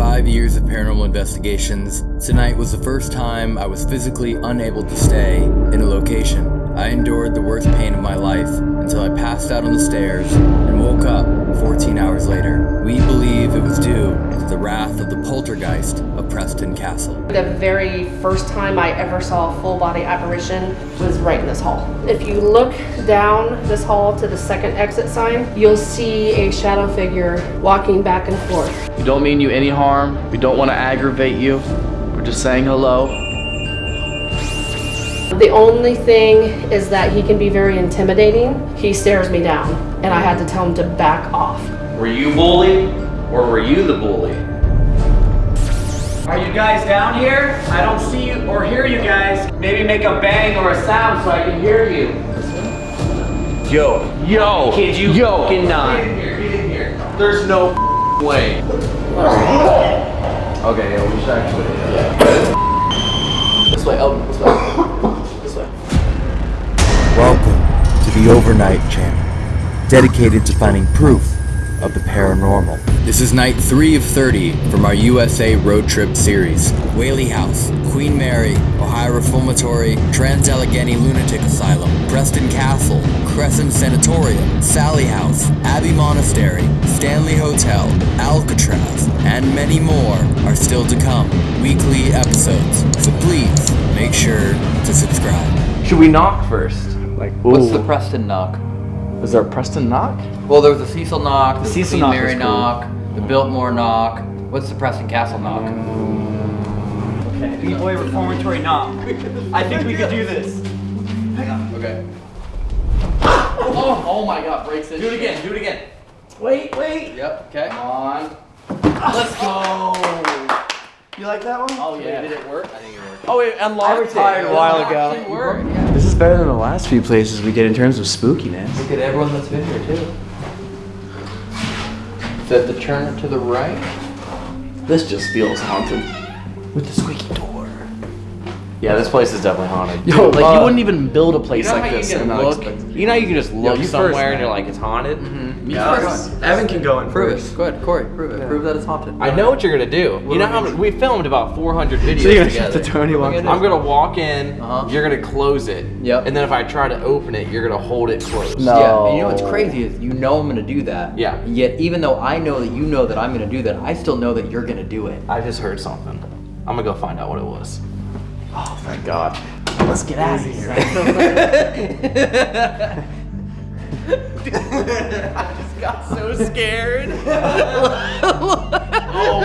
five years of paranormal investigations, tonight was the first time I was physically unable to stay in a location. I endured the worst pain of my life until I passed out on the stairs and woke up 14 hours later. We believe it was due the wrath of the poltergeist of Preston Castle. The very first time I ever saw a full body apparition was right in this hall. If you look down this hall to the second exit sign, you'll see a shadow figure walking back and forth. We don't mean you any harm. We don't want to aggravate you. We're just saying hello. The only thing is that he can be very intimidating. He stares me down, and I had to tell him to back off. Were you bullied or were you the bully? Are you guys down here? I don't see you or hear you guys. Maybe make a bang or a sound so I can hear you. Yo, Yo, kid, you yo, fucking not. here, get in here. There's no way. Okay, yeah, we should actually. Yeah. This way, Elton, this way. This way. Welcome to the Overnight Channel, dedicated to finding proof of the paranormal. This is night 3 of 30 from our USA road trip series. Whaley House, Queen Mary, Ohio Reformatory, Trans Allegheny Lunatic Asylum, Preston Castle, Crescent Sanatorium, Sally House, Abbey Monastery, Stanley Hotel, Alcatraz, and many more are still to come. Weekly episodes. So please make sure to subscribe. Should we knock first? Like, What's the Preston knock? Was there a Preston knock? Well, there was the Cecil knock, the, Cecil Queen knock Mary cool. knock, the Biltmore knock. What's the Preston Castle knock? Okay, B-boy reformatory knock. I think we could do this. Okay. Oh, oh my god, breaks it. Do it again, do it again. Wait, wait. Yep. Okay. Come on. Let's go. You like that one? Oh yeah. Did it work? I think it worked. Oh, wait, it unlocked it a while ago. It. Yeah. This is better than the last few places we did in terms of spookiness. Look at everyone that's been here too. Is that the turn to the right? This just feels haunted. With the squeaky door. Yeah, this place is definitely haunted. Yo, like uh, you wouldn't even build a place You know like how this you and can not look? You know you can just look you first, somewhere and you're like, it's haunted? Mm-hmm. Yeah. Evan can go in Prove first. it. Go ahead, Corey. Prove it. Prove that it's haunted. I know what you're gonna do. You know how we filmed about 400 videos So you're gonna together. shut the door and you walk What are we in? I'm gonna walk in. Uh-huh. You're gonna close it. Yep. And then if I try to open it, you're gonna hold it closed. No. Yeah, and you know what's crazy is you know I'm gonna do that. Yeah. Yet, even though I know that you know that I'm gonna do that, I still know that you're gonna do it. I just heard something. I'm gonna go find out what it was. Oh, thank God. Let's get out of here. I just got so scared. oh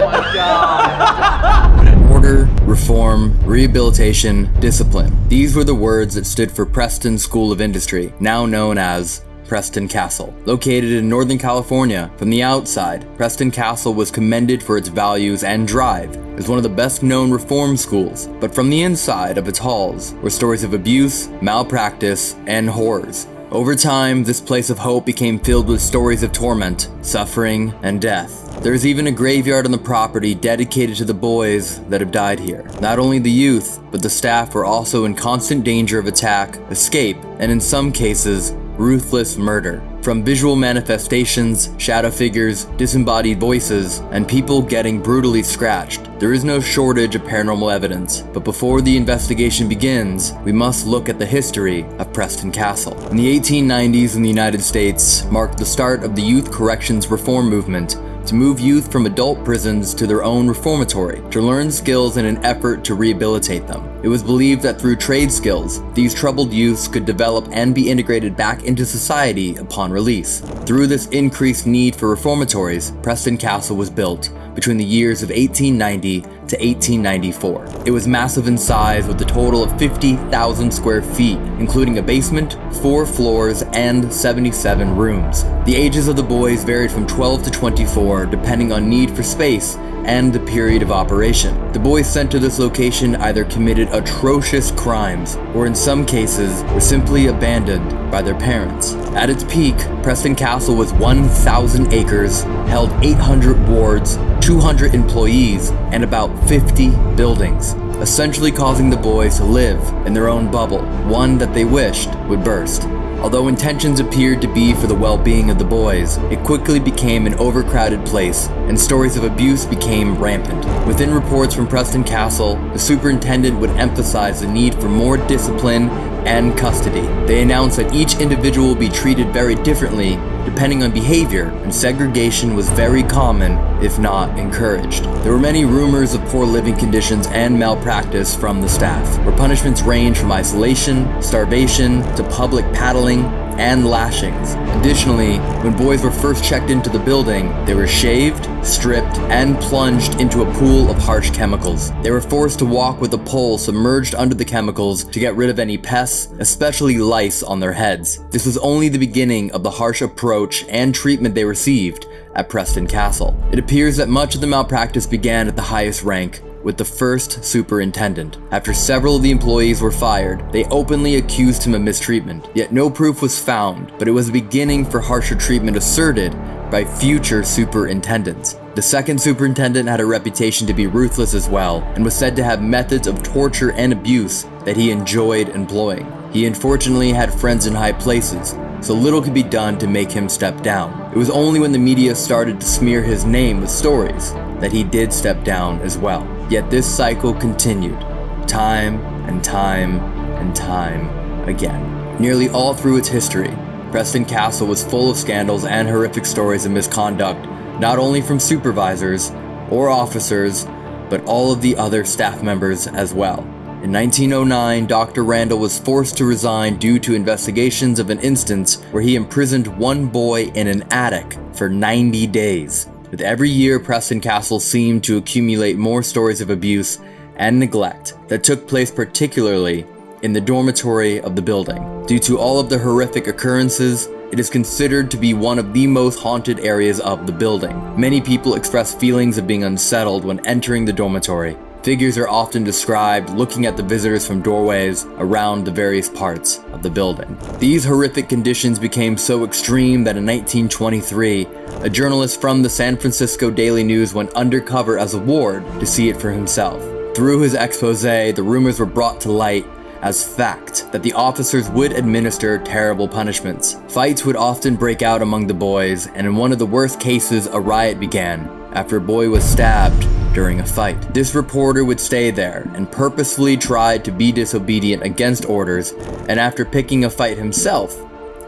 my god. Order, reform, rehabilitation, discipline. These were the words that stood for Preston School of Industry, now known as Preston Castle. Located in Northern California, from the outside, Preston Castle was commended for its values and drive as one of the best known reform schools, but from the inside of its halls were stories of abuse, malpractice, and horrors. Over time, this place of hope became filled with stories of torment, suffering, and death. There's even a graveyard on the property dedicated to the boys that have died here. Not only the youth, but the staff were also in constant danger of attack, escape, and in some cases, ruthless murder. From visual manifestations, shadow figures, disembodied voices, and people getting brutally scratched, there is no shortage of paranormal evidence. But before the investigation begins, we must look at the history of Preston Castle. In the 1890s in the United States marked the start of the youth corrections reform movement to move youth from adult prisons to their own reformatory to learn skills in an effort to rehabilitate them. It was believed that through trade skills, these troubled youths could develop and be integrated back into society upon release. Through this increased need for reformatories, Preston Castle was built between the years of 1890 to 1894. It was massive in size with a total of 50,000 square feet, including a basement, four floors, and 77 rooms. The ages of the boys varied from 12 to 24 depending on need for space and the period of operation. The boys sent to this location either committed atrocious crimes or in some cases were simply abandoned by their parents. At its peak, Preston Castle was 1,000 acres, held 800 wards, 200 employees, and about 50 buildings, essentially causing the boys to live in their own bubble, one that they wished would burst. Although intentions appeared to be for the well being of the boys, it quickly became an overcrowded place, and stories of abuse became rampant. Within reports from Preston Castle, the superintendent would emphasize the need for more discipline and custody. They announced that each individual will be treated very differently depending on behavior, and segregation was very common, if not encouraged. There were many rumors of poor living conditions and malpractice from the staff, where punishments range from isolation, starvation, to public paddling, and lashings. Additionally, when boys were first checked into the building, they were shaved, stripped, and plunged into a pool of harsh chemicals. They were forced to walk with a pole submerged under the chemicals to get rid of any pests, especially lice on their heads. This was only the beginning of the harsh approach and treatment they received at Preston Castle. It appears that much of the malpractice began at the highest rank, with the first superintendent. After several of the employees were fired, they openly accused him of mistreatment. Yet no proof was found, but it was a beginning for harsher treatment asserted by future superintendents. The second superintendent had a reputation to be ruthless as well, and was said to have methods of torture and abuse that he enjoyed employing. He unfortunately had friends in high places, so little could be done to make him step down. It was only when the media started to smear his name with stories that he did step down as well. Yet this cycle continued, time and time and time again. Nearly all through its history, Preston Castle was full of scandals and horrific stories of misconduct, not only from supervisors or officers, but all of the other staff members as well. In 1909, Dr. Randall was forced to resign due to investigations of an instance where he imprisoned one boy in an attic for 90 days. With every year, Preston Castle seemed to accumulate more stories of abuse and neglect that took place particularly in the dormitory of the building. Due to all of the horrific occurrences, it is considered to be one of the most haunted areas of the building. Many people express feelings of being unsettled when entering the dormitory. Figures are often described looking at the visitors from doorways around the various parts of the building. These horrific conditions became so extreme that in 1923, a journalist from the San Francisco Daily News went undercover as a ward to see it for himself. Through his expose, the rumors were brought to light as fact that the officers would administer terrible punishments. Fights would often break out among the boys, and in one of the worst cases, a riot began after a boy was stabbed during a fight. This reporter would stay there and purposefully tried to be disobedient against orders, and after picking a fight himself,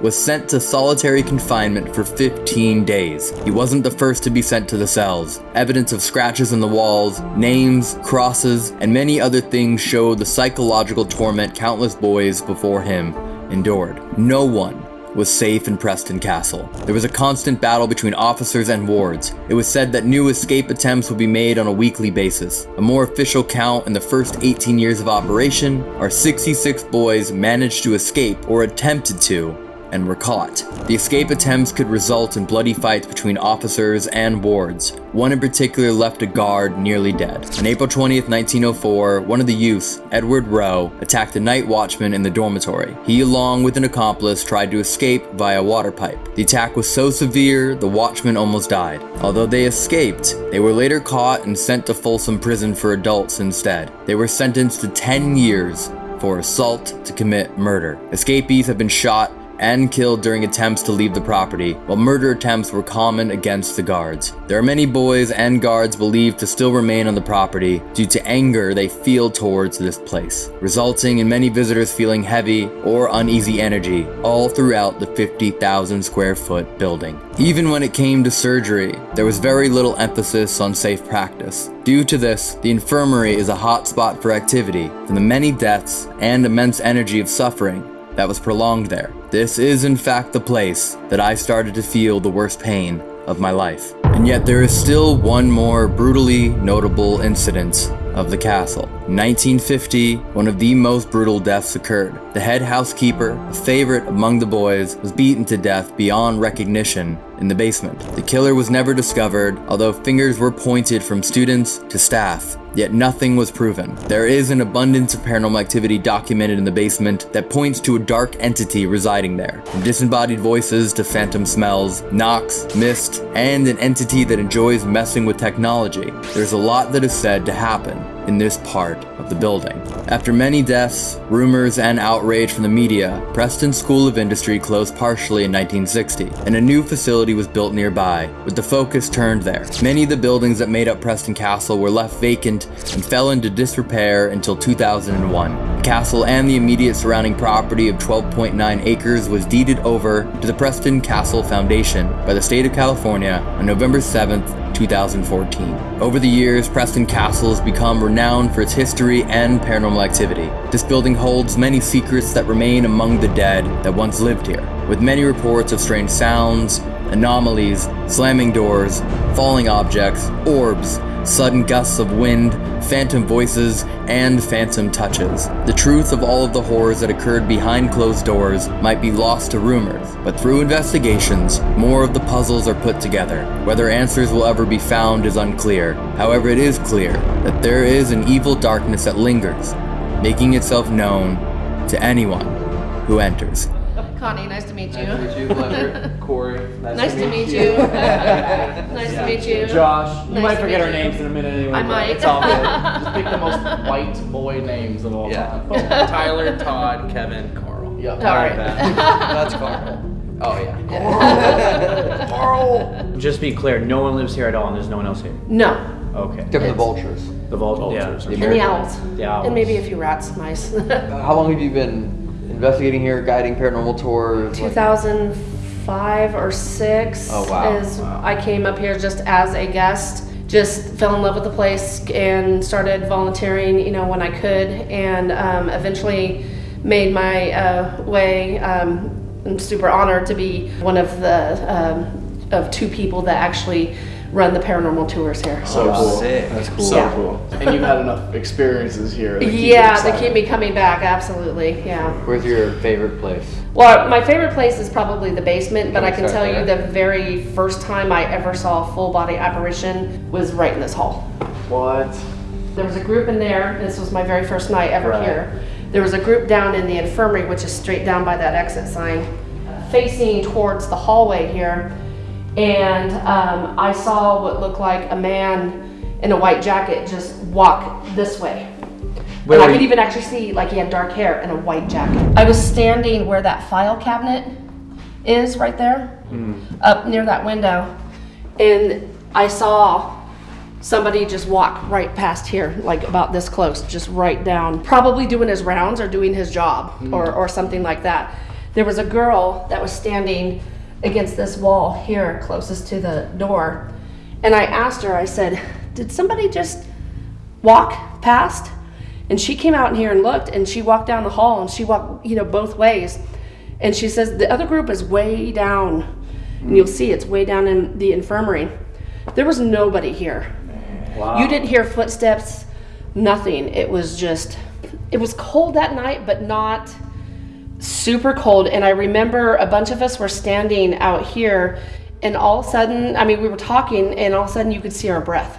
was sent to solitary confinement for 15 days. He wasn't the first to be sent to the cells. Evidence of scratches in the walls, names, crosses, and many other things show the psychological torment countless boys before him endured. No one was safe in Preston Castle. There was a constant battle between officers and wards. It was said that new escape attempts would be made on a weekly basis. A more official count in the first 18 years of operation are 66 boys managed to escape or attempted to and were caught. The escape attempts could result in bloody fights between officers and wards. One in particular left a guard nearly dead. On April 20th, 1904, one of the youths, Edward Rowe, attacked a night watchman in the dormitory. He, along with an accomplice, tried to escape via water pipe. The attack was so severe, the watchman almost died. Although they escaped, they were later caught and sent to Folsom Prison for adults instead. They were sentenced to 10 years for assault to commit murder. Escapees have been shot and killed during attempts to leave the property, while murder attempts were common against the guards. There are many boys and guards believed to still remain on the property due to anger they feel towards this place, resulting in many visitors feeling heavy or uneasy energy all throughout the 50,000 square foot building. Even when it came to surgery, there was very little emphasis on safe practice. Due to this, the infirmary is a hot spot for activity from the many deaths and immense energy of suffering that was prolonged there. This is in fact the place that I started to feel the worst pain of my life. And yet there is still one more brutally notable incident of the castle. In 1950, one of the most brutal deaths occurred. The head housekeeper, a favorite among the boys, was beaten to death beyond recognition in the basement. The killer was never discovered, although fingers were pointed from students to staff, yet nothing was proven. There is an abundance of paranormal activity documented in the basement that points to a dark entity residing there. From disembodied voices to phantom smells, knocks, mist, and an entity that enjoys messing with technology. There's a lot that is said to happen in this part of the building. After many deaths, rumors, and outrage from the media, Preston School of Industry closed partially in 1960, and a new facility was built nearby, with the focus turned there. Many of the buildings that made up Preston Castle were left vacant and fell into disrepair until 2001. The castle and the immediate surrounding property of 12.9 acres was deeded over to the Preston Castle Foundation by the state of California on November 7th, 2014. Over the years, Preston Castle has become renowned for its history and paranormal activity. This building holds many secrets that remain among the dead that once lived here, with many reports of strange sounds, anomalies, slamming doors, falling objects, orbs, sudden gusts of wind, phantom voices, and phantom touches. The truth of all of the horrors that occurred behind closed doors might be lost to rumors, but through investigations, more of the puzzles are put together. Whether answers will ever be found is unclear. However, it is clear that there is an evil darkness that lingers, making itself known to anyone who enters. Connie, nice to meet you. Nice to meet you, pleasure. Corey. Nice to meet you. Nice to meet you. Josh. You Nice might forget meet our you. names in a minute anyway. I might. It's all good. Just pick the most white boy names of all Yeah. time. Tyler, Todd, Kevin, Carl. Yep. All right. That's Carl. Oh yeah. Carl. Just be clear, no one lives here at all, and there's no one else here. No, Okay. Except for the vultures. The vultures. Yeah. The and the owls. The owls. And maybe a few rats, nice. Uh, How long have you been investigating here, guiding paranormal tours? like- 2005 or 6 Oh, wow. is I came up here just as a guest. Just fell in love with the place and started volunteering, you know, when I could, and um, eventually made my uh, way. Um, I'm super honored to be one of the um, of two people that actually run the paranormal tours here. So oh, cool. sick. That's cool. So So Yeah. cool. And you've had enough experiences here. that yeah, they keep me coming back. Absolutely, yeah. Where's your favorite place? Well, my favorite place is probably the basement, but Can I can start tell you the very first time I ever saw a full body apparition was right in this hall. What? There was a group in there, this was my very first night ever Right. here. There was a group down in the infirmary, which is straight down by that exit sign, facing towards the hallway here. And um, I saw what looked like a man in a white jacket just walk this way. Where and I could even actually see like he had dark hair and a white jacket. I was standing where that file cabinet is right there, Hmm. up near that window, and I saw somebody just walk right past here, like about this close, just right down, probably doing his rounds or doing his job or, or something like that. There was a girl that was standing against this wall here, closest to the door, and I asked her, I said, Did somebody just walk past? And she came out in here and looked, and she walked down the hall, and she walked, you know, both ways. And she says the other group is way down, and you'll see it's way down in the infirmary. There was nobody here. Wow. You didn't hear footsteps, nothing. It was just, it was cold that night, but not super cold. And I remember a bunch of us were standing out here, and all of a sudden, I mean, we were talking, and all of a sudden you could see our breath.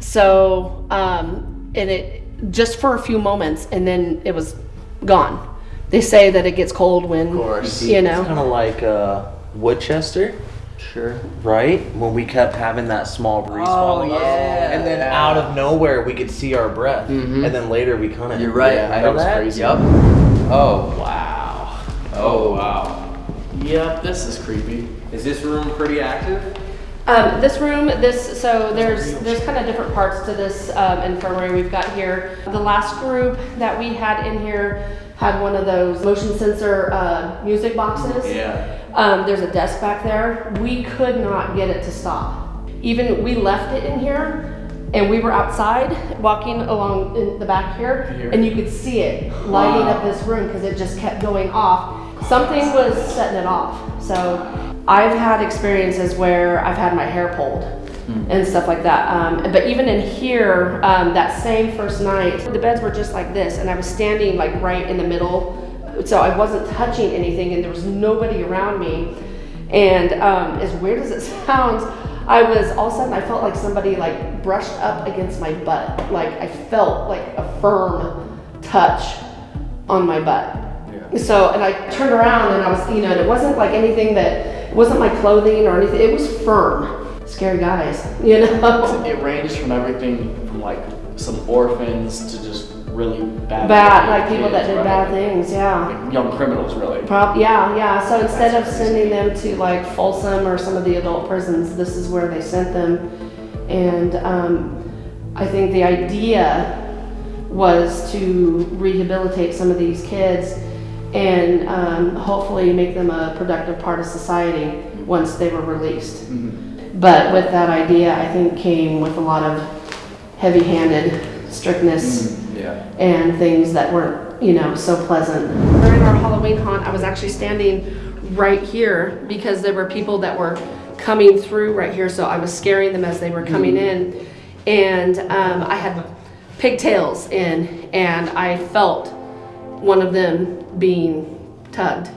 So, um, and it just for a few moments, and then it was gone. They say that it gets cold when, course. you It's know. kind of like uh, Woodchester, Sure. right? When we kept having that small breeze follow us, yeah. and then out of nowhere we could see our breath, and then later we kind of You're right. Yeah, I that was that. crazy. Yep. Oh. Wow. Oh. wow. Yep, this is creepy. Is this room pretty active? Um, this room, this so there's there's kind of different parts to this um, infirmary we've got here. The last group that we had in here had one of those motion sensor uh, music boxes. Yeah. Um, there's a desk back there. We could not get it to stop. Even we left it in here, and we were outside walking along in the back here, and you could see it lighting up this room because it just kept going off. Something was setting it off. So I've had experiences where I've had my hair pulled and stuff like that. Um, but even in here, um, that same first night, the beds were just like this, and I was standing like right in the middle so I wasn't touching anything and there was nobody around me. And um, as weird as it sounds, I was all of a sudden I felt like somebody like brushed up against my butt. Like I felt like a firm touch on my butt. Yeah. So and I turned around and I was, you know, and it wasn't like anything that it wasn't my clothing or anything. It was firm. scary guys, you know? It ranged from everything from like some orphans to just really bad. Bad, like people that did right? bad things, yeah. Like young criminals, really. Prob, yeah, yeah, so instead of sending them to like Folsom or some of the adult prisons, this is where they sent them. And, um, I think the idea was to rehabilitate some of these kids and, um, hopefully make them a productive part of society once they were released. But with that idea, I think came with a lot of heavy-handed strictness Yeah. And things that weren't, you know, so pleasant. During our Halloween haunt, I was actually standing right here because there were people that were coming through right here, so I was scaring them as they were coming in. And um, I had pigtails in, and I felt one of them being tugged.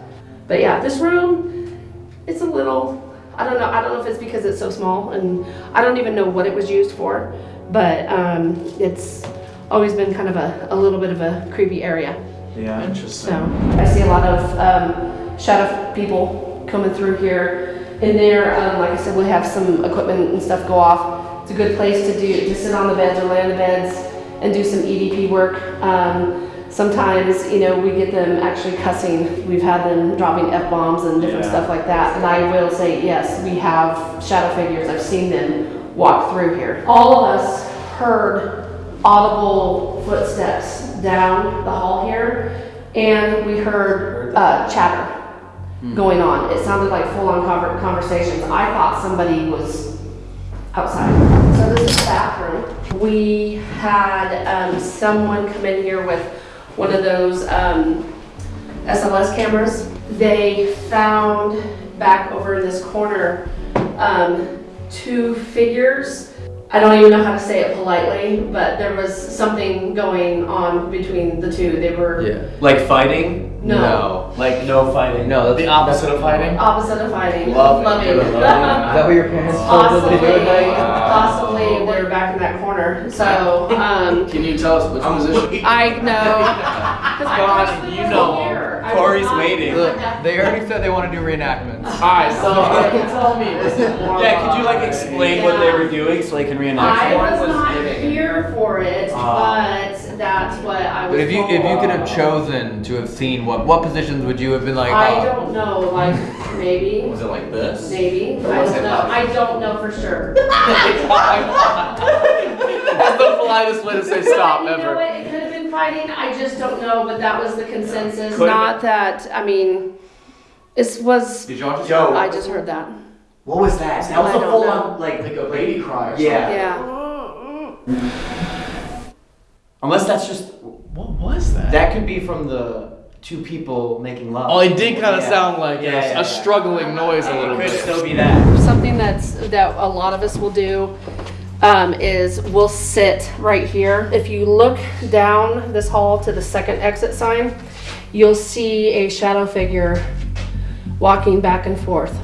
But yeah, this room, it's a little, I don't know, I don't know if it's because it's so small, and I don't even know what it was used for, but um, it's always been kind of a, a little bit of a creepy area. Yeah, interesting. So I see a lot of um, shadow people coming through here. In there, um, like I said, we have some equipment and stuff go off. It's a good place to do to sit on the beds or lay on the beds and do some EVP work. Um, sometimes, you know, we get them actually cussing. We've had them dropping f bombs and different Yeah. stuff like that. And I will say, yes, we have shadow figures. I've seen them walk through here. All of us heard audible footsteps down the hall here, and we heard uh, chatter going on. It sounded like full-on conver- conversations. I thought somebody was outside. So this is the bathroom. We had um, someone come in here with one of those um, SLS cameras. They found back over in this corner um, two figures. I don't even know how to say it politely, but there was something going on between the two. They were Yeah. Like fighting? no, Like no fighting? No, that's The opposite of fighting? opposite of fighting. Love it. Loving. Is that what your parents told you to do Possibly, at night? possibly they're back in that corner. So, um, Can you tell us which position? I know. God, you know. Corey's waiting. Look, they already said they want to do reenactments. Alright, so uh, tell me, was it more Yeah, could you like explain what they were doing so they can reenact? I was was not here for it, Ah. but that's what I was But if you if you could have chosen to have seen what what positions would you have been like? I oh, don't know, like, maybe, Was it like this? maybe, I don't know, I don't know for sure. That's the politest way to say stop You know ever. what, it could have been fighting, I just don't know, but that was the consensus, Could've not that, I mean, this was, Did y'all just I Yo, just heard that, what was that? That was I a don't full know. on like Like a baby cry or Yeah. yeah. Unless that's just What was that? that could be from the two people making love. Oh, it did kind of Yeah. sound like Yeah, a, yeah, a yeah. struggling noise a little bit. It could bit. still be that. Something that's, that a lot of us will do, um, is we'll sit right here. If you look down this hall to the second exit sign, you'll see a shadow figure walking back and forth.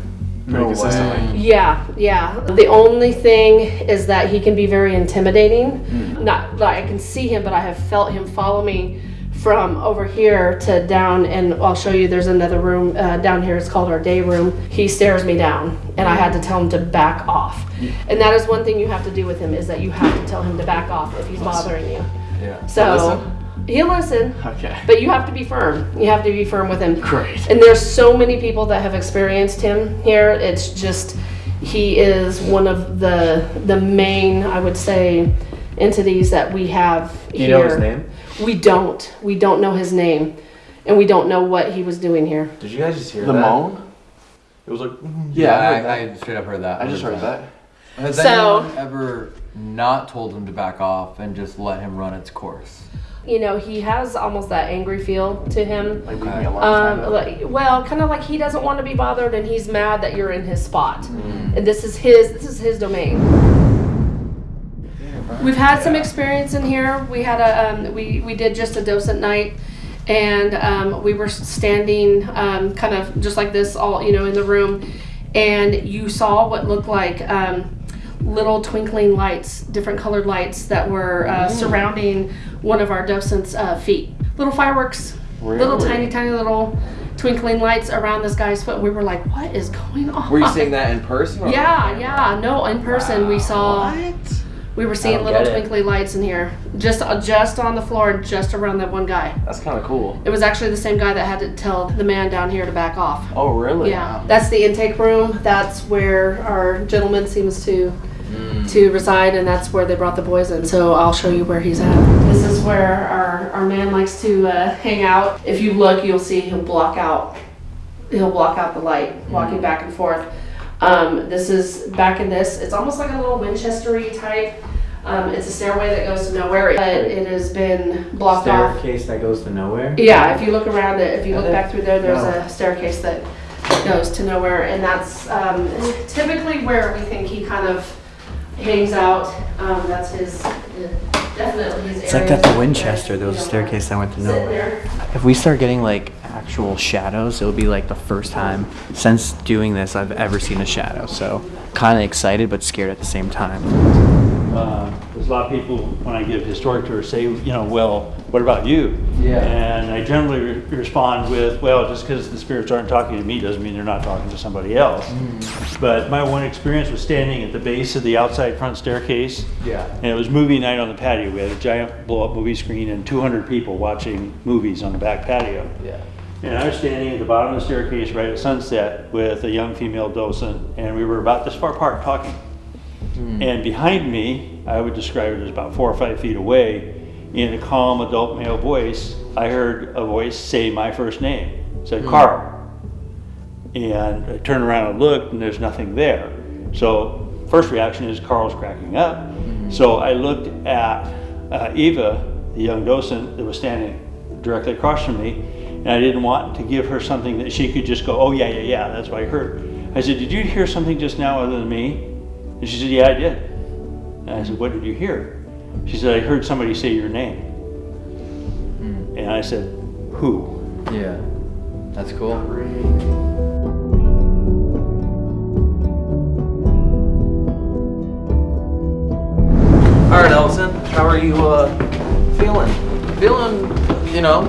No way. Yeah, yeah. The only thing is that he can be very intimidating. Not like I can see him, but I have felt him follow me from over here to down, and I'll show you. There's another room uh, down here. It's called our day room. He stares me down, and I had to tell him to back off. And that is one thing you have to do with him is that you have to tell him to back off if he's bothering you. Yeah. So he'll listen. Okay. But you have to be firm. You have to be firm with him. Great. And there's so many people that have experienced him here. It's just he is one of the the main, I would say, entities that we have Do here. you know his name? We don't. We don't know his name, and we don't know what he was doing here. Did you guys just hear The that? moan? It was like. Yeah, I. I, I straight up heard that. I just heard that. Has So- anyone ever not told him to back off and just let him run its course? You know, he has almost that angry feel to him. Like leave me alone. Um, like, well, kind of like he doesn't want to be bothered, and he's mad that you're in his spot, Mm. and this is his. This is his domain. We've had some experience in here. We had a um, we we did just a docent night, and um, we were standing um, kind of just like this, all you know, in the room, and you saw what looked like um, little twinkling lights, different colored lights that were uh, surrounding one of our docents' uh, feet. Little fireworks, little tiny, tiny little twinkling lights around this guy's foot. We were like, what is going on? Were you seeing that in person? Yeah, yeah. No, in person we saw. We were seeing little twinkly lights in here, just uh, just on the floor, just around that one guy. That's kind of cool. It was actually the same guy that had to tell the man down here to back off. Oh, really? Yeah, that's the intake room. That's where our gentleman seems to Mm. to reside, and that's where they brought the boys in. So I'll show you where he's at. This is where our our man likes to uh, hang out. If you look, you'll see he'll block out. He'll block out the light, walking back and forth. Um, this is back in this. It's almost like a little Winchestery type. Um, it's a stairway that goes to nowhere, but it has been blocked off. Staircase that goes to nowhere. Yeah, if you look around it, if you look back through there, there's No. a staircase that goes to nowhere, and that's um, typically where we think he kind of hangs out. Um, that's his, definitely his It's like area at the Winchester, there was a staircase that went to nowhere. If we start getting like actual shadows, it'll be like the first time since doing this I've ever seen a shadow. So kind of excited but scared at the same time. Uh, There's a lot of people, when I give historic tours, say, you know, well, what about you? Yeah. And I generally re- respond with, well, just because the spirits aren't talking to me doesn't mean they're not talking to somebody else. But my one experience was standing at the base of the outside front staircase. Yeah. And it was movie night on the patio. We had a giant blow-up movie screen and 200 people watching movies on the back patio. Yeah. And I was standing at the bottom of the staircase right at sunset with a young female docent, and we were about this far apart talking. Hmm. And behind me, I would describe it as about four or five feet away, in a calm adult male voice, I heard a voice say my first name. It said hmm. Carl. And I turned around and looked, and there's nothing there. So first reaction is Carl's cracking up. Hmm. So I looked at uh, Eva, the young docent that was standing directly across from me, and I didn't want to give her something that she could just go, "Oh yeah, yeah, yeah, that's what I heard." I said, "Did you hear something just now other than me?" And she said, "Yeah, I did." And I said, "What did you hear?" She said, "I heard somebody say your name." And I said, "Who?" Yeah. That's cool. All right, Ellison. How are you uh, feeling? Feeling, you know,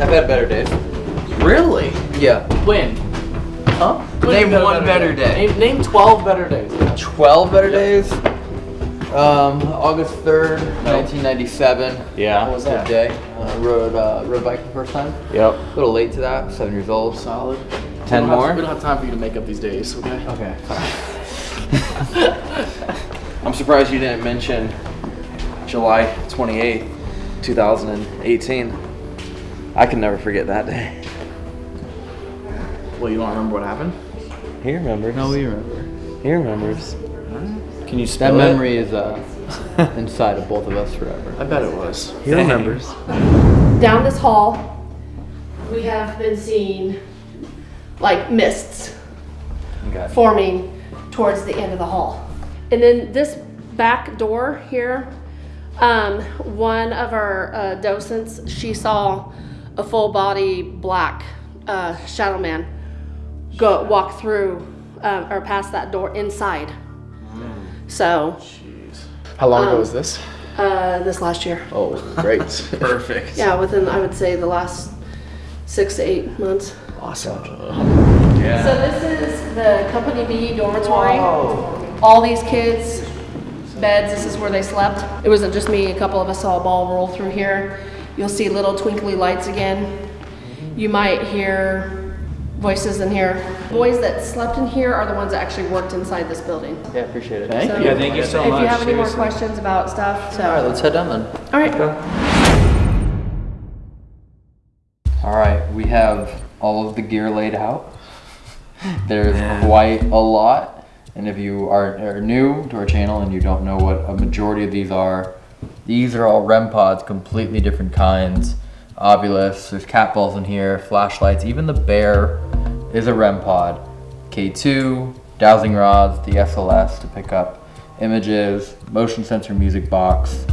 I've had better days. Really? Yeah. When? Huh? Name one better day. Name, name 12 better days. 12 better days. Um, August 3rd, 1997. Yeah. What was that day? Uh, rode, uh, rode bike the first time. Yep. A little late to that, seven years old. Solid. 10 We have- more? we don't have time for you to make up these days, okay? Okay. I'm surprised you didn't mention July 28th, 2018. I can never forget that day. Well, you don't remember what happened? He remembers. No, we remember. he remembers. Can you That spell memory is uh, inside of both of us forever. I bet it was. He remembers. Down this hall, we have been seeing like mists Okay. forming towards the end of the hall. And then this back door here, um, one of our uh, docents, she saw a full body black uh, shadow man go walk through uh, or past that door inside. So How long ago Um, was this? uh, this last year, Oh, great. Perfect. yeah, within I would say the last six to eight months. Awesome. So this is the Company B dormitory. All these kids, beds, this is where they slept. It wasn't just me, a couple of us saw a ball roll through here. You'll see little twinkly lights again. You might hear voices in here. Boys that slept in here are the ones that actually worked inside this building. Yeah, appreciate it. Thank So Yeah, thank you so If much. If you have any more questions about stuff, so. All right, let's head down then. All right. All right, we have all of the gear laid out. There's quite a lot, and if you are, are new to our channel and you don't know what a majority of these are, these are all REM pods, completely different kinds. Ovilus, there's cat balls in here, flashlights, even the bear is a REM pod. K2, dowsing rods, the SLS to pick up images, motion sensor music box,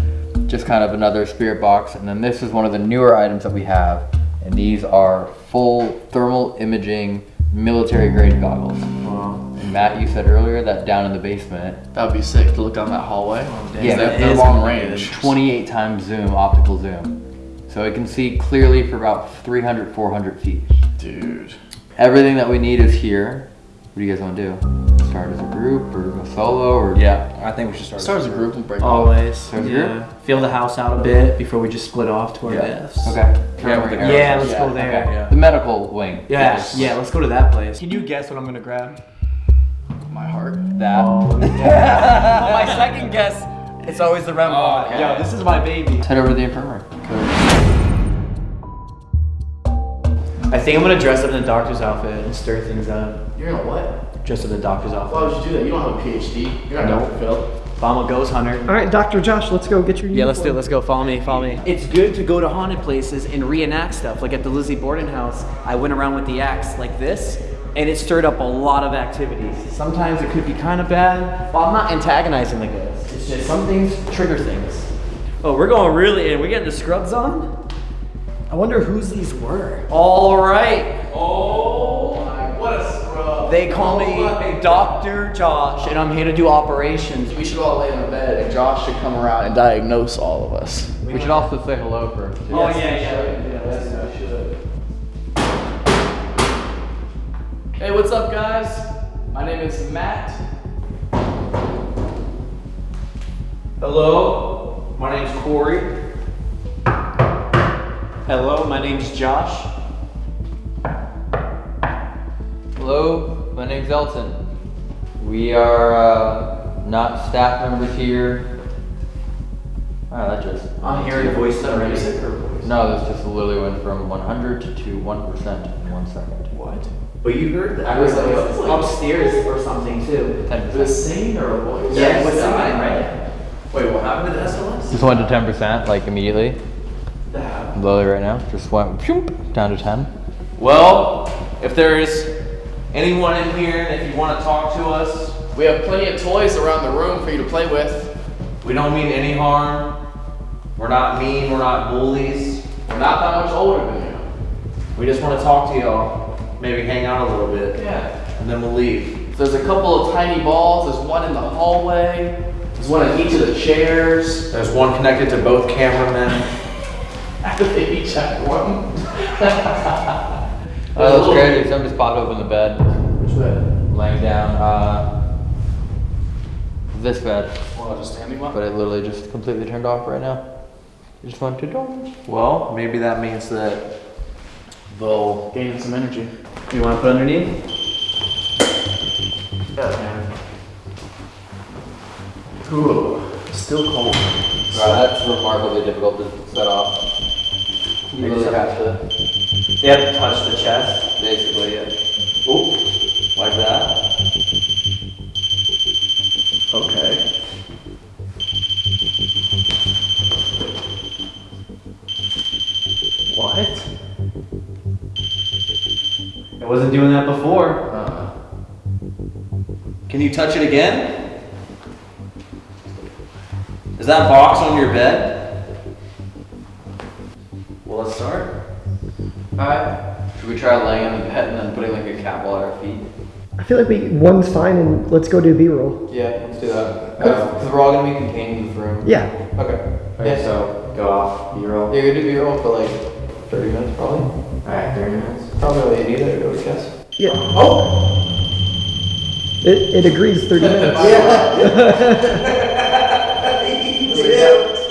just kind of another spirit box. And then this is one of the newer items that we have. And these are full thermal imaging military grade goggles. Wow. And Matt, you said earlier that down in the basement, That would be sick to look down that hallway. yeah, they're, it they're is long range. 28 times zoom, optical zoom. So it can see clearly for about 300, 400 feet. Dude. Everything that we need is here. What do you guys want to do? Start as a group or go solo or Yeah, I think we should start. Start as a group and break off. Always. Sounds Yeah. Feel the house out a bit before we just split off to our Yeah. deaths. Okay. Yeah, with the Yeah, let's Yeah, go there. okay. Yeah. The medical wing. Yeah, Yes. yeah, let's go to that place. Can you guess what I'm gonna grab? My heart. That. Oh, my second guess, it's always the REM oh, pod. okay. Yo, this is my baby. Let's head over to the infirmary. I think I'm gonna dress up in a doctor's outfit and stir things up. You're gonna what? Dress up in a doctor's outfit. Why would you do that? You don't have a PhD. You're not Nope. Dr. Phil. Obama goes hunter. All right, Dr. Josh, let's go get your Yeah, let's do it. Let's go. Follow me. Follow me. It's good to go to haunted places and reenact stuff. Like at the Lizzie Borden house, I went around with the axe like this, and it stirred up a lot of activities. Sometimes it could be kind of bad. Well, I'm not antagonizing the ghosts. It's just some things trigger things. Oh, we're going really in. We getting the scrubs on? I wonder whose these were. All right. Oh my, what a scrub. They call me Dr. Josh, and I'm here to do operations. We should all lay in a bed and Josh should come around and diagnose all of us. We should also say hello first. too. Oh, yeah, yeah. yeah let's do it. Hey, what's up, guys? My name is Matt. Hello, my name's Corey. Hello, my name's Josh. Hello, my name's Elton. We are uh, not staff members here. Wow, that just. I'm hearing voice voices already. Voice. No, this just literally went from 100 to 1% in one second. What? But you heard that. I was like, was like- upstairs or something too. 10%. The singing or a voice? Yeah, what's that, right? Wait, what happened to the SLS? Just went to 10%, like immediately. Literally right now. Just went phoom, down to 10. Well, if there's anyone in here, and if you want to talk to us, We have plenty of toys around the room for you to play with. we don't mean any harm. We're not mean. We're not bullies. We're not that much older than you. We just want to talk to y'all. Maybe hang out a little bit, Yeah. and then we'll leave. So There's a couple of tiny balls. There's one in the hallway. There's one in each of the chairs. There's one connected to both cameramen. They each have one. Oh, that's crazy. Somebody just popped open the bed, Which bed? laying down. Uh, this bed. Well, just standing one. But it literally just completely turned off right now. It just went to dawn. Well, maybe that means that they'll. gain some energy. You want to put underneath? Ooh, still cold. Wow, that's remarkably difficult to set off. You really have to, They have to touch the chest. basically, yeah. Oop, like that. Okay. What? I wasn't doing that before. Uh, Can you touch it again? Is that box on your bed? Well, let's start. Alright. Should we try laying on the bed and then putting like a cap on our feet? I feel like we one's fine, and let's go do B-roll. Yeah, let's do that. Because uh, we're all gonna be contained in this room. Yeah. Okay. Okay, so go off. B-roll. Yeah, You're gonna do B roll for like 30 minutes probably? Alright, 30 minutes. Probably all you need it, I would guess. Yeah. Oh. It, it agrees 30 minutes.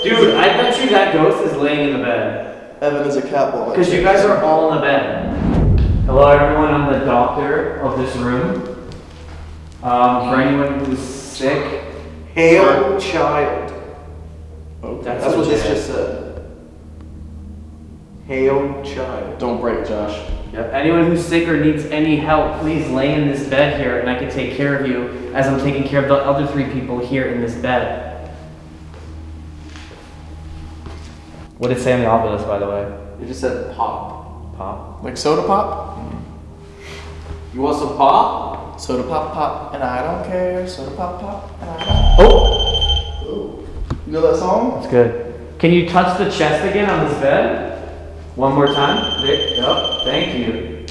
Dude, I bet you that ghost is laying in the bed. Evan is a catwalk. Because you guys are all in the bed. Hello, everyone. I'm the doctor of this room. Um, for anyone who's sick, Hail child. that's, That's what this just said. Hail child. Don't break, Josh. Yep. Anyone who's sick or needs any help, please lay in this bed here, and I can take care of you as I'm taking care of the other three people here in this bed. What did it say on the Ovilus, by the way? You just said pop. Pop. Like soda pop? Mm-hmm. You want some pop? Soda pop pop, and I don't care. Soda pop pop, and I don't. Oh, Ooh. You know that song? that's good. Can you touch the chest again on this bed? One more time. There. Yep. Thank you.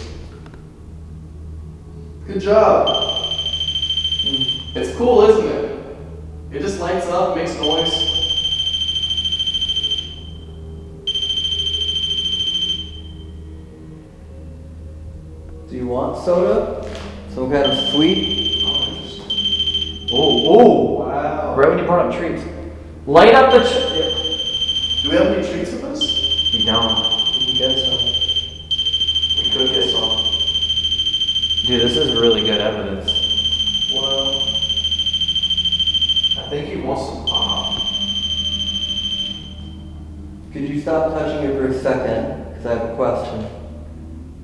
Good job. It's cool, isn't it? It just lights up, makes noise. Want soda? Some kind of sweet? Oh, oh. oh. Wow. Right when you brought up treats. Light up the. Ch- Do we have any treats with us? we don't. You can get some. We could get some. Dude, this is really good evidence. Well, I think he wants some pop. Could you stop touching it for a second? Because I have a question.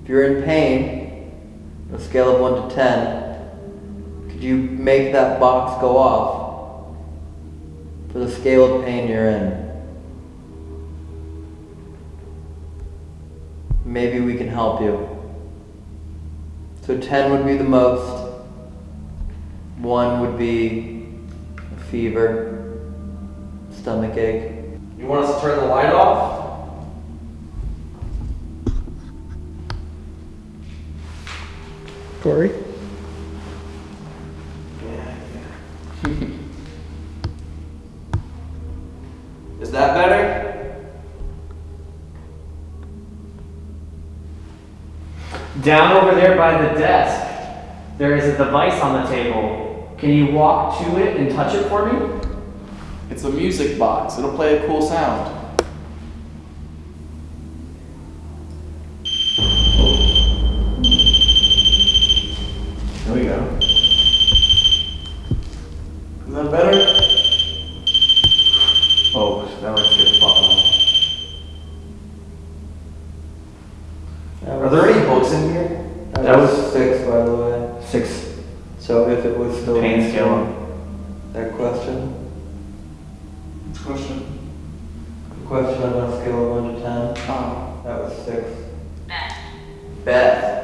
If you're in pain, a scale of 1 to 10, could you make that box go off for the scale of pain you're in? Maybe we can help you. So 10 would be the most, 1 would be a fever, stomach ache. You want us to turn the light off? Corey? Is that better? Down over there by the desk, there is a device on the table. Can you walk to it and touch it for me? It's a music box. It'll play a cool sound. There we go. Is that better? Oh, that looks good. That Are there any books in here? That, That was, was- six, by the way. Six. So if it was still Pain answering scale. that question, Question. the question on a scale of one to ten, Oh. that was six. Beth.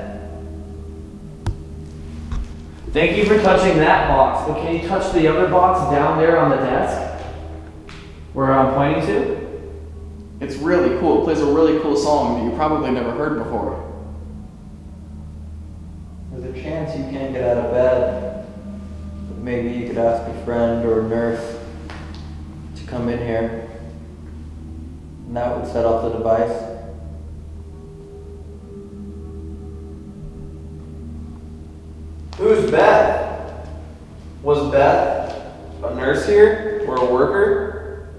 Thank you for touching that box, but can you touch the other box down there on the desk? Where I'm pointing to? It's really cool. It plays a really cool song that you probably never heard before. There's a chance you can't get out of bed. But maybe you could ask a friend or a nurse to come in here. And that would set off the device. Who's Beth? Was Beth a nurse here or a worker?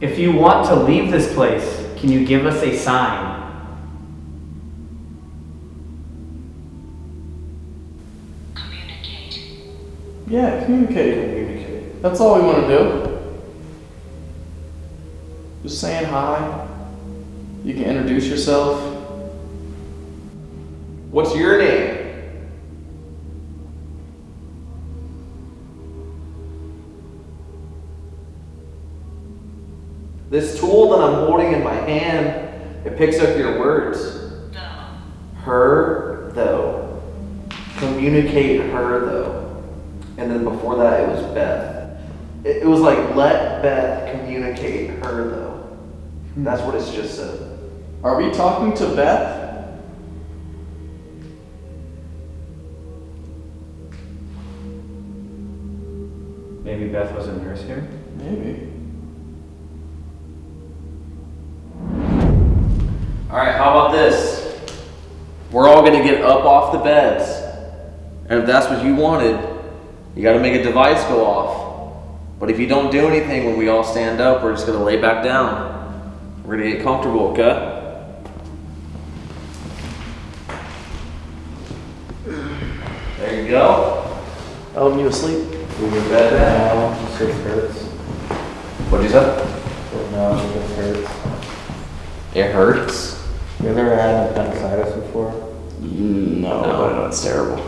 If you want to leave this place, can you give us a sign? Communicate. Yeah, communicate. Communicate. That's all we want to do. Just saying hi. You can introduce yourself. What's your name? This tool that I'm holding in my hand, it picks up your words. Her, though. Communicate her, though. And then before that, it was Beth. It, it was like, let Beth communicate her, though. That's what it's just said. Are we talking to Beth? Maybe Beth was a nurse here? Maybe. Alright, how about this? We're all gonna get up off the beds. And if that's what you wanted, you gotta make a device go off. But if you don't do anything when we all stand up, we're just gonna lay back down. We're gonna get comfortable, okay? There you go. Helping you asleep? Bed back. No, it hurts. What'd you say? No, it hurts. It hurts. You ever had appendicitis before? Mm, no, but I know it's terrible.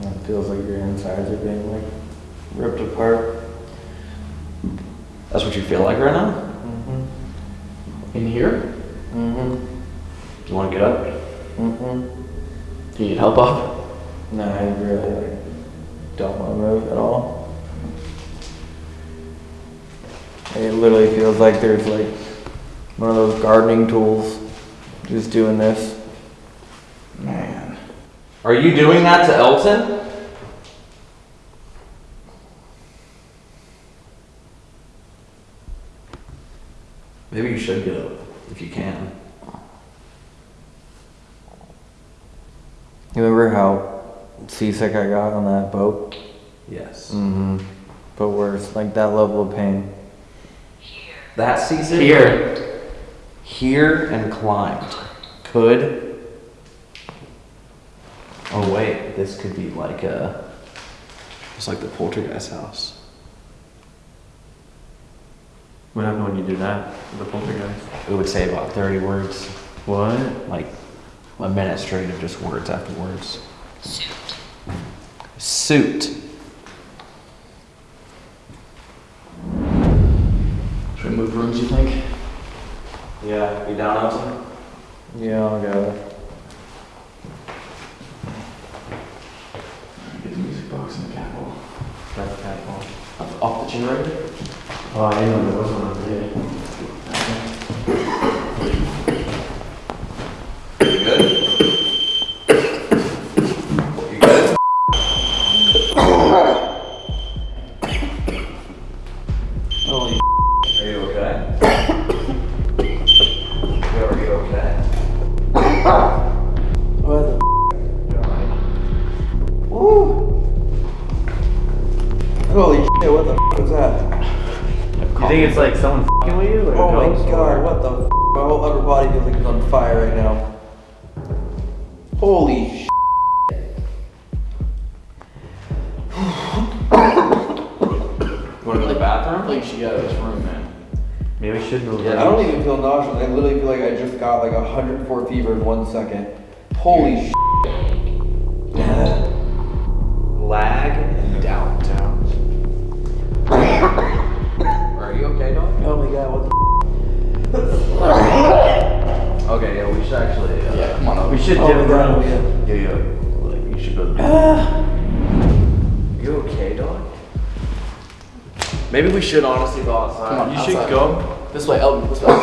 It feels like your insides are being like ripped apart. That's what you feel like right now? In here? Mm-hmm. You wanna get up? Mm-hmm. Do you need help up? No, I really don't want to move at all. It literally feels like there's like one of those gardening tools just doing this. Man. Are you doing that to Elton? Should get up if you can. You remember how seasick I got on that boat? Yes. Mm-hmm. But worse, like that level of pain. Here. That season Here. here and climbed could. Oh wait, this could be like a. It's like the poltergeist house. What happened when you do that? with The poltergeist? It would say about thirty words, What? like a minute straight of just words after words. Suit. Suit. Should we move rooms, you think? Yeah, you down, Elton? Yeah, I'll go. Get the music box in the cat wall. That's cat ball. Off, off the generator? Oh, I didn't know there was one over here. You should honestly go outside. Come on, You should go. This way, Elton, this way.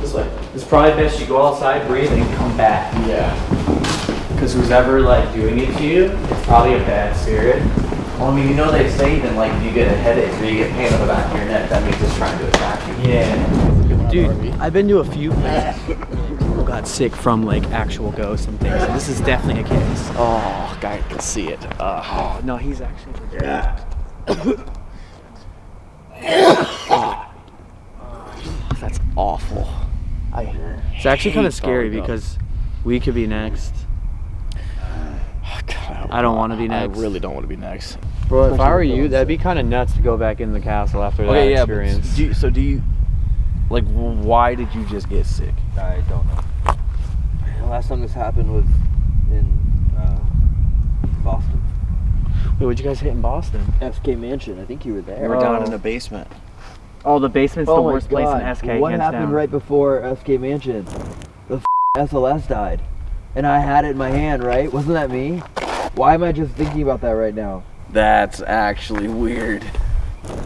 This way. It's probably best you go outside, breathe, and come back. Yeah. Because who's ever like doing it to you, it's probably a bad spirit. Well, I mean, you know they say that like if you get a headache or you get pain on the back of your neck, that means it's trying to attack you. Yeah. Dude, I've been to a few places where people got sick from like actual ghosts and things. And this is definitely a case. Oh, guy can see it. Uh, Oh no, he's actually. yeah. That's awful. I. It's actually kind of scary falling up. because we could be next. God, I don't want to be next. I really don't want to be next. Bro, if I were you, that'd be kind of nuts to go back in the castle after that Okay, yeah, experience. do you, so do you, like, why did you just get sick? I don't know. The last time this happened was in uh, Boston. Wait, what'd you guys hit in Boston? SK Mansion. I think you were there. We were down in oh. the basement. Oh, the basement's the Oh my worst place in SK. What hands happened down. right before SK Mansion? The f- SLS died, and I had it in my hand. Right? Wasn't that me? Why am I just thinking about that right now? That's actually weird.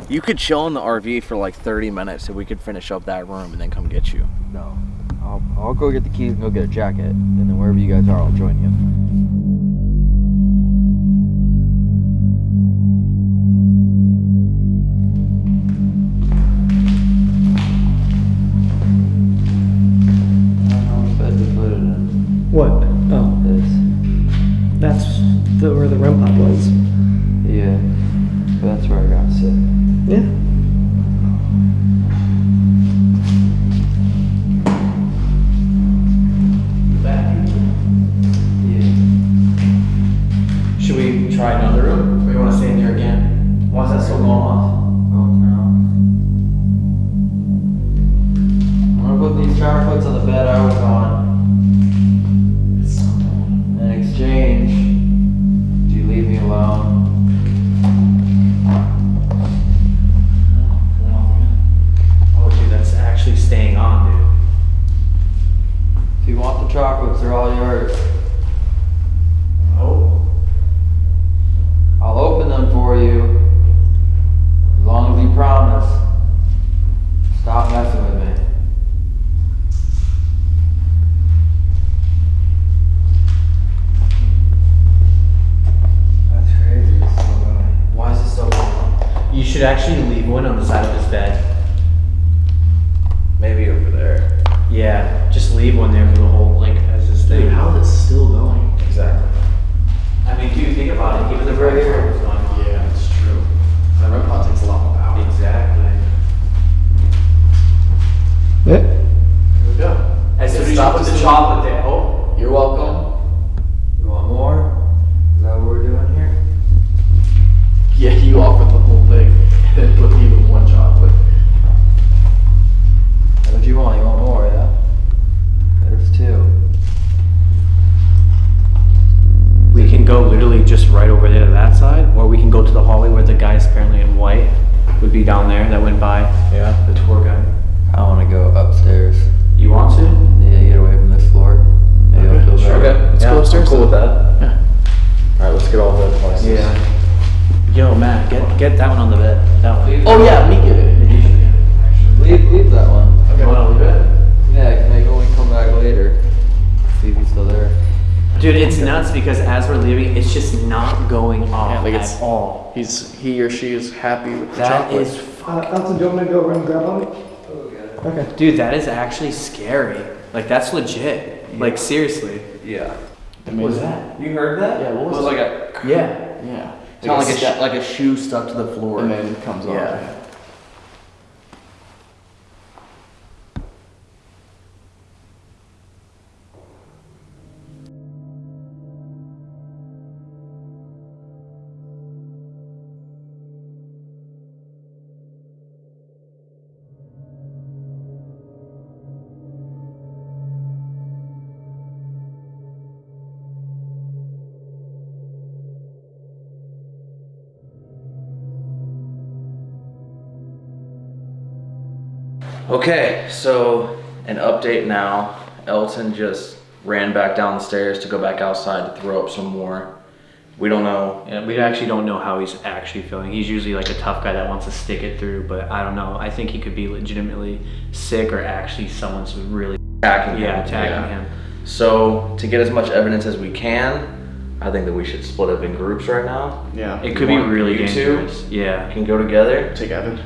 You could chill in the RV for like 30 minutes and we could finish up that room and then come get you. No. I'll, I'll go get the keys and go get a jacket, and then wherever you guys are, I'll join you. What? Oh, This. that's the, where the REM pod was. Yeah. That's where I got sick. Yeah. Yeah. Should we try another room? Or you want to stay in here again? Why is that still going off? Oh no. I'm gonna put these chocolates on the bed I was on. They're all yours. He's he or she is happy with the That chocolate. is, Uh, Elton, do you want me to go run and grab on Okay. dude, that is actually scary. Like that's legit. Like seriously. yeah. What was that? You heard that? Yeah, what it was was it? like a Yeah. Yeah. sound like a step, sh- like a shoe stuck to the floor. and then it comes off. Yeah. Okay, so an update now. Elton just ran back down the stairs to go back outside to throw up some more. We don't know. Yeah, we actually don't know how he's actually feeling. He's usually like a tough guy that wants to stick it through, but I don't know. I think he could be legitimately sick or actually someone's really Attacking yeah him. attacking him. So to get as much evidence as we can, I think that we should split up in groups right now. Yeah. It could be really you two? dangerous. Yeah. Can go together. Take Evan.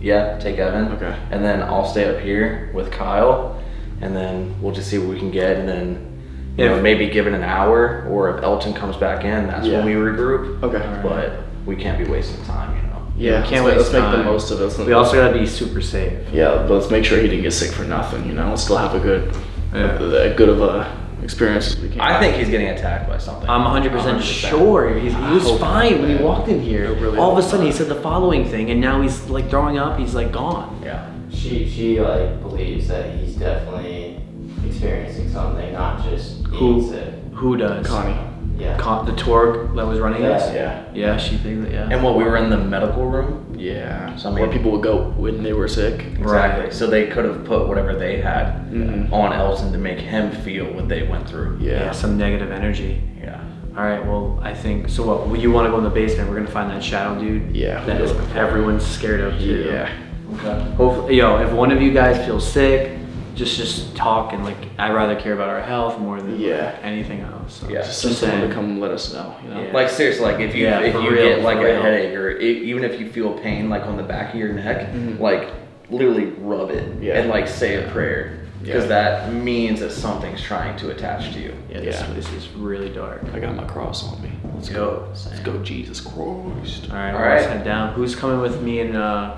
Yeah, take Evan. Okay. And then I'll stay up here with Kyle, and then we'll just see what we can get, and then you know maybe give it an hour, or if Elton comes back in, that's Yeah. when we regroup. Okay. But we can't be wasting time, you know. Yeah. can't let's, waste let's make the most of it. We also gotta be super safe. Yeah, but let's make sure he didn't get sick for nothing. You know, let's still have a good, Yeah. a, a good of a experience as we can. I think he's getting attacked by something. I'm 100%, 100%. sure. He's, he was hope fine not, when he walked in here. Really All of a sudden, he said the following thing, and now he's like throwing up. He's like gone. Yeah. She she like believes that he's definitely experiencing something, not just Who? being sick. Who does? Connie. Yeah. Con- the tour that was running us? Yeah. Yeah, she thinks that, yeah. And what we were in the medical room. Yeah. So, I Where people would go when they were sick. Exactly. Right. So they could have put whatever they had Mhm. on Elton to make him feel what they went through. Yeah. yeah, some negative energy. Yeah. All right, well, I think so. What well, you want to go in the basement? We're gonna find that shadow dude. Yeah, that we'll is go look for everyone's scared of too. Yeah. Okay. Hopefully, yo, if one of you guys feels sick, just just talk and like I'd rather care about our health more than Yeah. anything else. So Yeah. Just send someone to come let us know. You know. Yeah. Like seriously, like if you Yeah, if you real, get like for a real. headache or e even if you feel pain like on the back of your neck, Mhm. like literally rub it Yeah. and like say a prayer because Yeah. that means that something's trying to attach to you. Yeah, this, Yeah. this is really dark. I got my cross on me. Let's Yo, go. same. Let's go, Jesus Christ. All right, All well, let's head down. Who's coming with me and uh,